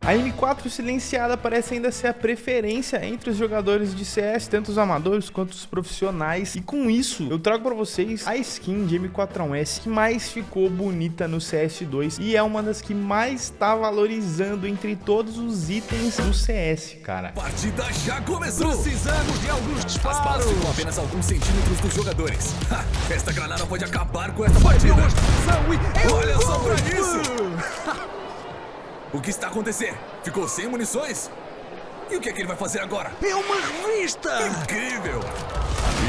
A M4 silenciada parece ainda ser a preferência entre os jogadores de CS, tanto os amadores quanto os profissionais. E com isso, eu trago para vocês a skin de M4A1S que mais ficou bonita no CS2 e é uma das que mais está valorizando entre todos os itens do CS, cara. A partida já começou! Precisamos de alguns disparos! As balas ficam apenas alguns centímetros dos jogadores. Ha, esta granada pode acabar com esta partida! Olha só pra isso! O que está acontecendo? Ficou sem munições? E o que é que ele vai fazer agora? É uma revista! Incrível!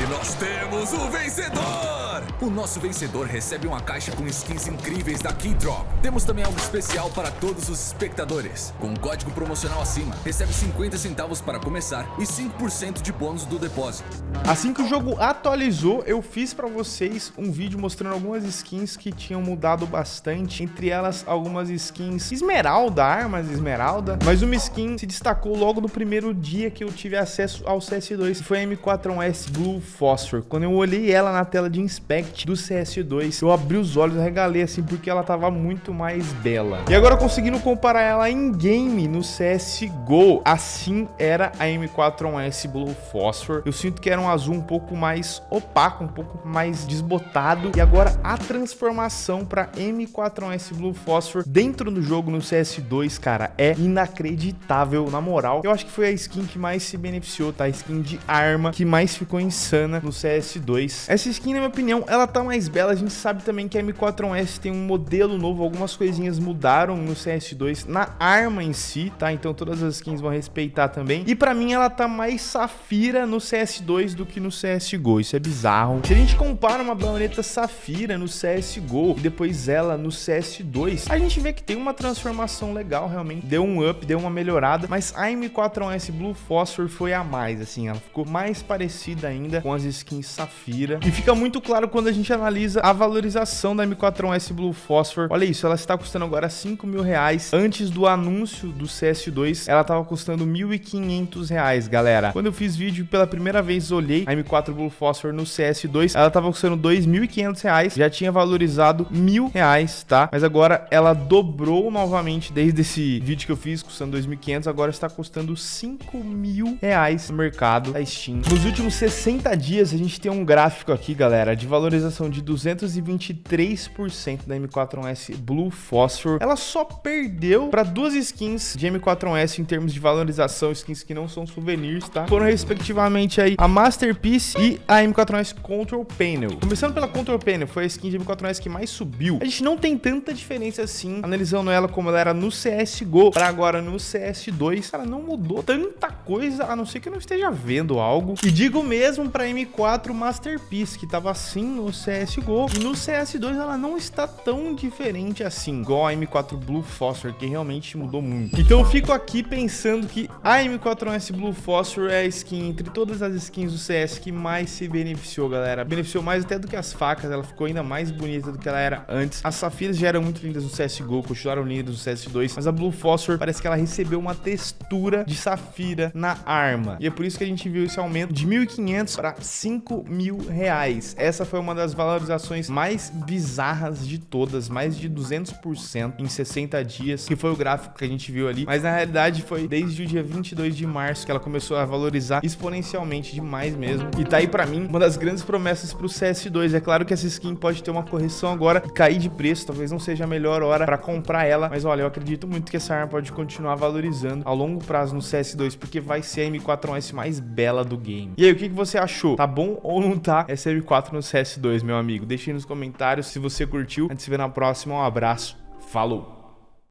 E nós temos o vencedor! O nosso vencedor recebe uma caixa com skins incríveis da Keydrop. Temos também algo especial para todos os espectadores. Com um código promocional acima, recebe 50 centavos para começar e 5% de bônus do depósito. Assim que o jogo atualizou, eu fiz para vocês um vídeo mostrando algumas skins que tinham mudado bastante. Entre elas, algumas skins esmeralda, armas esmeralda. Mas uma skin se destacou logo no primeiro dia que eu tive acesso ao CS2. Foi a M4S Blue Phosphor. Quando eu olhei ela na tela de Inspect do CS2, eu abri os olhos regalei assim, porque ela tava muito mais bela. E agora conseguindo comparar ela em game no CSGO, assim era a M4S Blue Phosphor. Eu sinto que era um azul um pouco mais opaco, um pouco mais desbotado. E agora a transformação para M4S Blue Phosphor dentro do jogo no CS2, cara, é inacreditável, na moral. Eu acho que foi a skin que mais se beneficiou, tá? A skin de arma que mais ficou insana no CS2. Essa skin, na minha opinião, ela tá mais bela. A gente sabe também que a M4S tem um modelo novo, algumas coisinhas mudaram no CS2 na arma em si, tá? Então todas as skins vão respeitar também. E pra mim ela tá mais safira no CS2 do que no CSGO. Isso é bizarro. Se a gente compara uma baioneta safira no CSGO e depois ela no CS2, a gente vê que tem uma transformação legal, realmente. Deu um up, deu uma melhorada, mas a M4S Blue Phosphor foi a mais, assim. Ela ficou mais parecida ainda com as skins Safira. E fica muito claro quando a gente analisa a valorização da M4S Blue Phosphor. Olha isso, ela está custando agora 5 mil reais. Antes do anúncio do CS2, ela estava custando 1.500 reais, galera. Quando eu fiz vídeo pela primeira vez, olhei a M4 Blue Phosphor no CS2, ela estava custando 2.500 reais. Já tinha valorizado mil reais, tá? Mas agora ela dobrou novamente desde esse vídeo que eu fiz, custando 2.500. Agora está custando 5 mil reais no mercado da Steam. Nos últimos 60 dias, a gente tem um gráfico aqui, galera, de valorização de 223% da M4S Blue Phosphor. Ela só perdeu para duas skins de M4S em termos de valorização, skins que não são souvenirs, tá? Foram respectivamente aí a Masterpiece e a M4S Control Panel. Começando pela Control Panel, foi a skin de M4S que mais subiu. A gente não tem tanta diferença assim, analisando ela como ela era no CSGO para agora no CS2. Cara, não mudou tanta coisa, a não ser que eu não esteja vendo algo. E digo mesmo para M4 Masterpiece, que tava assim no CSGO. E no CS2 ela não está tão diferente assim, igual a M4 Blue Phosphor, que realmente mudou muito. Então eu fico aqui pensando que a M4S Blue Phosphor é a skin entre todas as skins do CS que mais se beneficiou, galera. Beneficiou mais até do que as facas, ela ficou ainda mais bonita do que ela era antes. As safiras já eram muito lindas no CSGO, continuaram lindas no CS2, mas a Blue Phosphor parece que ela recebeu uma textura de safira na arma. E é por isso que a gente viu esse aumento de 1.500 para 5 mil reais. Essa foi uma das valorizações mais bizarras de todas, mais de 200% em 60 dias, que foi o gráfico que a gente viu ali. Mas na realidade foi desde o dia 22 de março que ela começou a valorizar exponencialmente demais mesmo. E tá aí pra mim uma das grandes promessas pro CS2. É claro que essa skin pode ter uma correção agora e cair de preço, talvez não seja a melhor hora pra comprar ela, mas olha, eu acredito muito que essa arma pode continuar valorizando ao longo prazo no CS2, porque vai ser a M4S mais bela do game. E aí, o que, que você achou? Tá bom ou não tá essa M4 no CS2, meu amigo? Deixe aí nos comentários se você curtiu. A gente se vê na próxima. Um abraço. Falou!